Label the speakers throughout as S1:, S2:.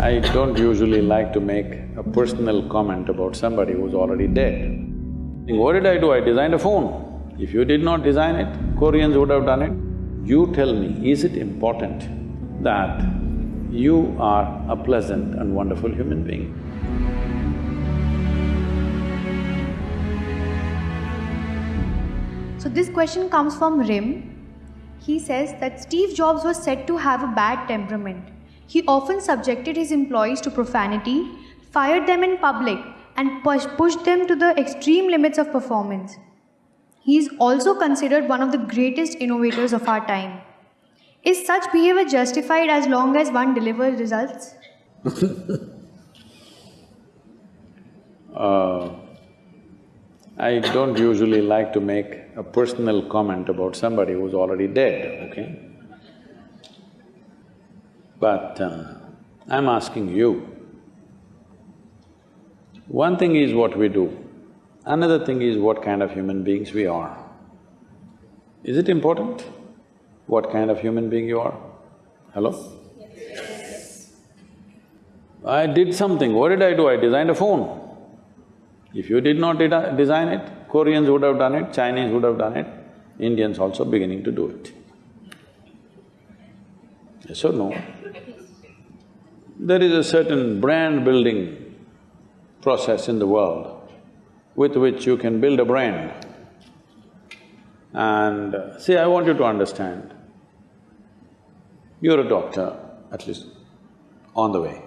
S1: I don't usually like to make a personal comment about somebody who's already dead. What did I do? I designed a phone. If you did not design it, Koreans would have done it. You tell me, is it important that you are a pleasant and wonderful human being?
S2: So this question comes from Rim. He says that Steve Jobs was said to have a bad temperament. He often subjected his employees to profanity, fired them in public, and push, pushed them to the extreme limits of performance. He is also considered one of the greatest innovators of our time. Is such behavior justified as long as one delivers results?
S1: uh, I don't usually like to make a personal comment about somebody who's already dead, okay? But uh, I'm asking you, one thing is what we do, another thing is what kind of human beings we are. Is it important what kind of human being you are? Hello? Yes. I did something, what did I do? I designed a phone. If you did not design it, Koreans would have done it, Chinese would have done it, Indians also beginning to do it. Yes or no? There is a certain brand building process in the world with which you can build a brand. And see, I want you to understand, you're a doctor, at least on the way.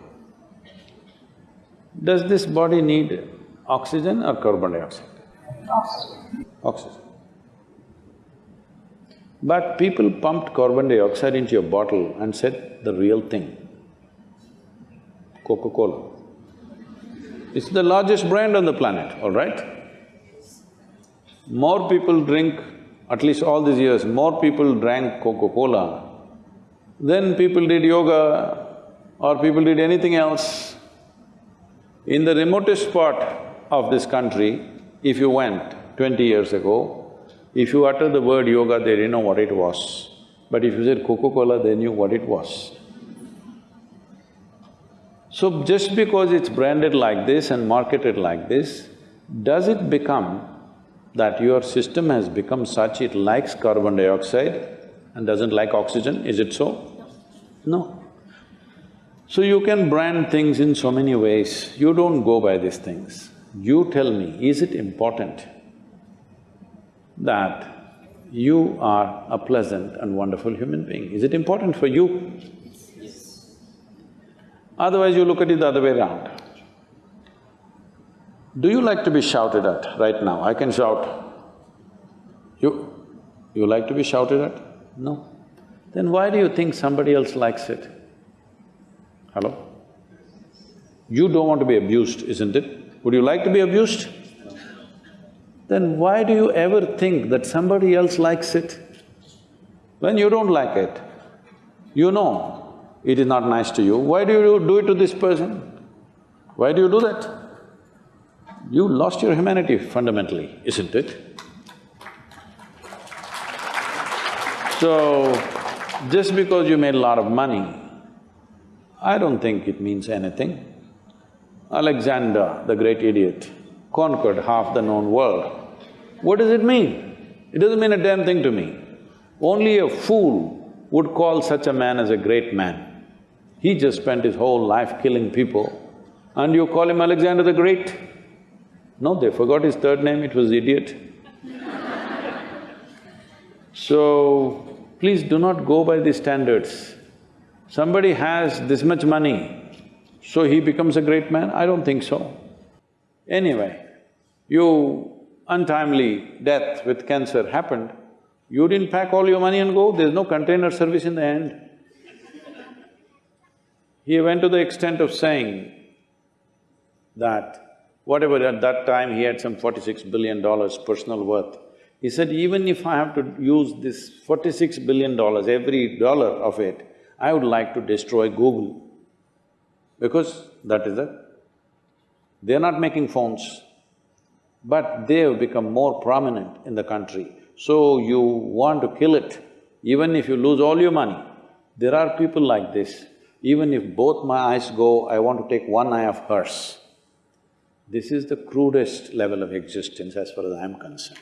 S1: Does this body need oxygen or carbon dioxide?
S3: Oxygen.
S1: Oxygen. But people pumped carbon dioxide into your bottle and said the real thing. Coca-Cola. It's the largest brand on the planet, all right? More people drink, at least all these years, more people drank Coca-Cola than people did yoga or people did anything else. In the remotest part of this country, if you went twenty years ago, if you utter the word yoga, they didn't know what it was. But if you said Coca-Cola, they knew what it was. So just because it's branded like this and marketed like this, does it become that your system has become such it likes carbon dioxide and doesn't like oxygen, is it so? No. So you can brand things in so many ways, you don't go by these things. You tell me, is it important that you are a pleasant and wonderful human being? Is it important for you? Yes. Otherwise, you look at it the other way around. Do you like to be shouted at right now? I can shout. You… you like to be shouted at? No. Then why do you think somebody else likes it? Hello? You don't want to be abused, isn't it? Would you like to be abused? Then why do you ever think that somebody else likes it? When you don't like it, you know it is not nice to you, why do you do it to this person? Why do you do that? You lost your humanity fundamentally, isn't it? So, just because you made a lot of money, I don't think it means anything. Alexander, the great idiot, conquered half the known world. What does it mean? It doesn't mean a damn thing to me. Only a fool would call such a man as a great man. He just spent his whole life killing people and you call him Alexander the Great? No, they forgot his third name, it was idiot. so, please do not go by these standards. Somebody has this much money, so he becomes a great man? I don't think so. Anyway, you untimely death with cancer happened, you didn't pack all your money and go, there's no container service in the end. He went to the extent of saying that whatever at that time he had some forty-six billion dollars personal worth, he said, even if I have to use this forty-six billion dollars, every dollar of it, I would like to destroy Google because that is it. They're not making phones, but they have become more prominent in the country. So you want to kill it, even if you lose all your money. There are people like this Even if both my eyes go, I want to take one eye of hers. This is the crudest level of existence as far as I am concerned.